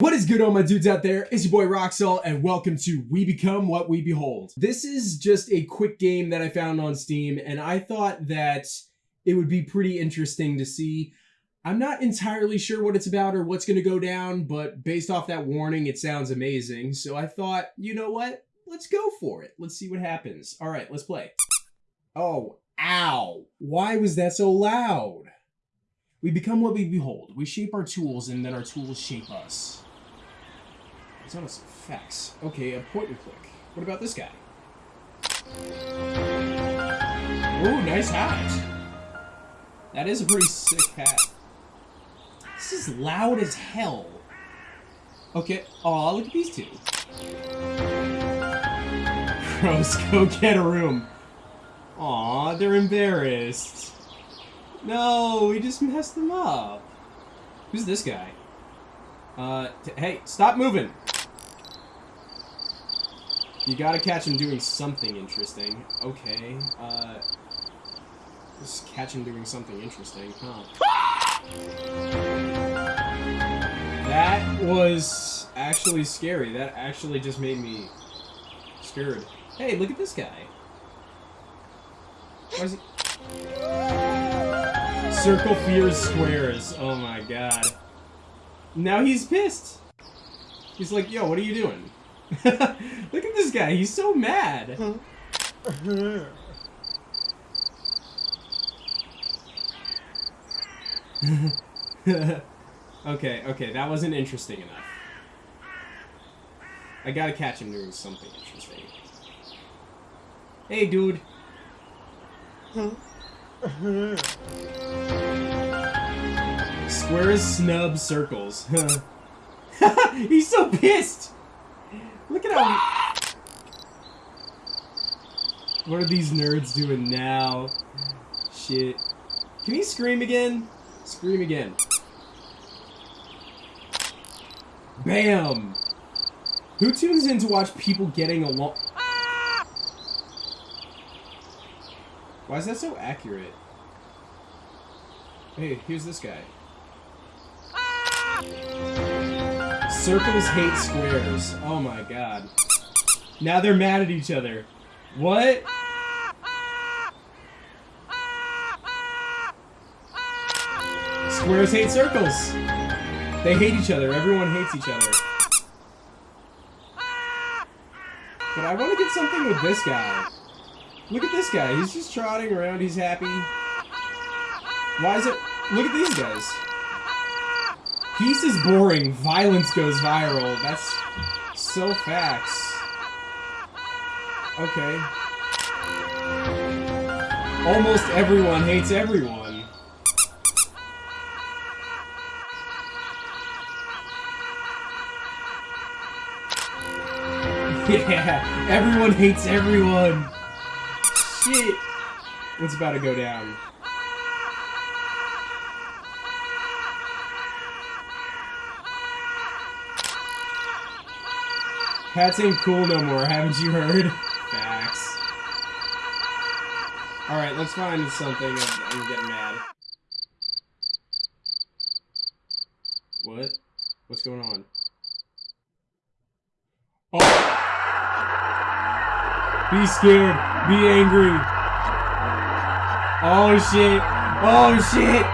What is good, all my dudes out there? It's your boy Roxel, and welcome to We Become What We Behold. This is just a quick game that I found on Steam, and I thought that it would be pretty interesting to see. I'm not entirely sure what it's about or what's going to go down, but based off that warning, it sounds amazing. So I thought, you know what? Let's go for it. Let's see what happens. All right, let's play. Oh, ow. Why was that so loud? We become what we behold. We shape our tools, and then our tools shape us. It's almost effects. Okay, a point and click. What about this guy? Ooh, nice hat. That is a pretty sick hat. This is loud as hell. Okay. Aw, look at these two. Gross, go get a room. Aw, they're embarrassed. No, we just messed them up. Who's this guy? Uh, hey, stop moving. You gotta catch him doing something interesting. Okay, uh... Just catch him doing something interesting, huh? That was actually scary. That actually just made me scared. Hey, look at this guy. He... Circle fears squares. Oh my god. Now he's pissed. He's like, yo, what are you doing? Look at this guy. He's so mad. okay, okay, that wasn't interesting enough. I gotta catch him doing something interesting. Hey, dude. Squares snub circles. He's so pissed! Look at how... What are these nerds doing now? Shit. Can he scream again? Scream again. Bam! Who tunes in to watch people getting along? Why is that so accurate? Hey, here's this guy. Circles hate squares. Oh my god. Now they're mad at each other. What? Squares hate circles. They hate each other. Everyone hates each other. But I want to get something with this guy. Look at this guy. He's just trotting around. He's happy. Why is it... Look at these guys. Peace is boring. Violence goes viral. That's so facts. Okay. Almost everyone hates everyone. Yeah, everyone hates everyone. Shit. What's about to go down? Hats ain't cool no more, haven't you heard? Facts. Alright, let's find something. I'm, I'm getting mad. What? What's going on? Oh! Be scared. Be angry. Oh shit. Oh shit.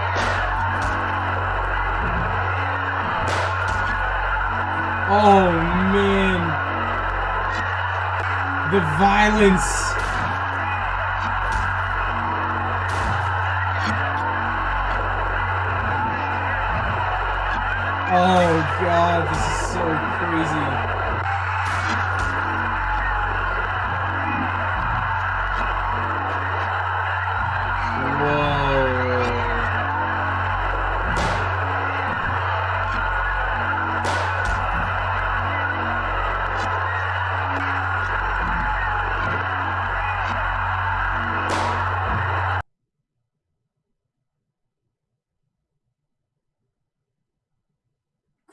Oh. The violence. Oh god, this is so crazy.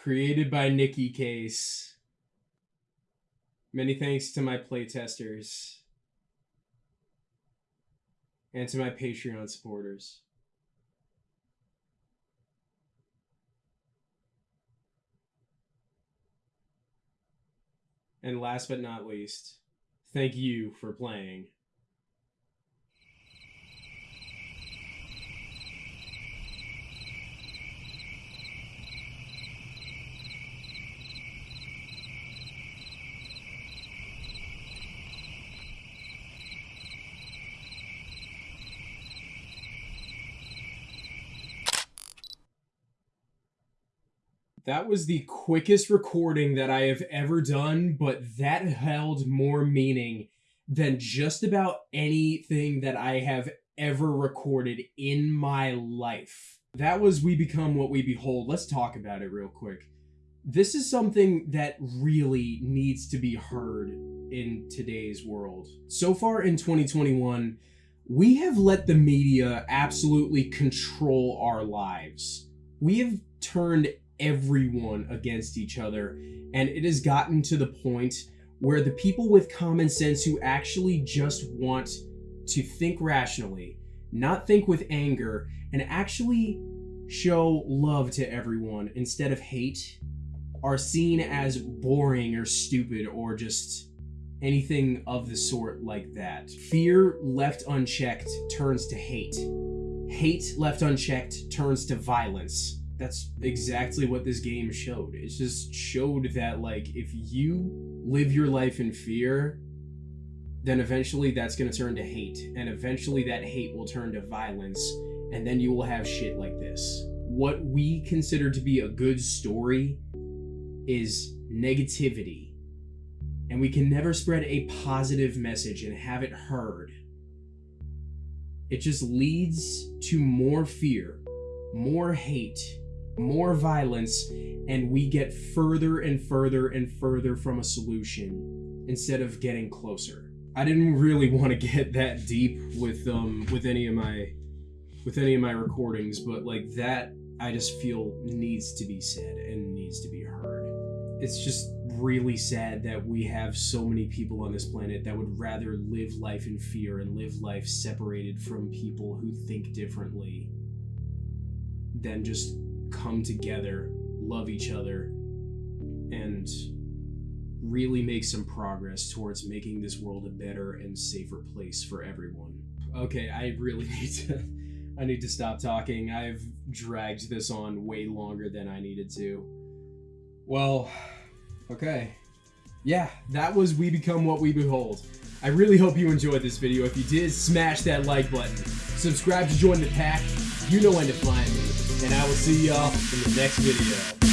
Created by Nicky Case. Many thanks to my playtesters. And to my Patreon supporters. And last but not least, thank you for playing. That was the quickest recording that I have ever done, but that held more meaning than just about anything that I have ever recorded in my life. That was We Become What We Behold. Let's talk about it real quick. This is something that really needs to be heard in today's world. So far in 2021, we have let the media absolutely control our lives. We have turned everyone against each other. And it has gotten to the point where the people with common sense who actually just want to think rationally, not think with anger, and actually show love to everyone instead of hate are seen as boring or stupid or just anything of the sort like that. Fear left unchecked turns to hate. Hate left unchecked turns to violence that's exactly what this game showed. It just showed that like if you live your life in fear, then eventually that's going to turn to hate and eventually that hate will turn to violence and then you will have shit like this. What we consider to be a good story is negativity. And we can never spread a positive message and have it heard. It just leads to more fear, more hate, more violence, and we get further and further and further from a solution instead of getting closer. I didn't really want to get that deep with um with any of my with any of my recordings, but like that I just feel needs to be said and needs to be heard. It's just really sad that we have so many people on this planet that would rather live life in fear and live life separated from people who think differently than just come together, love each other, and really make some progress towards making this world a better and safer place for everyone. Okay, I really need to I need to stop talking. I've dragged this on way longer than I needed to. Well, okay. Yeah, that was We Become What We Behold. I really hope you enjoyed this video. If you did, smash that like button. Subscribe to join the pack. You know when to find me and I will see y'all in the next video.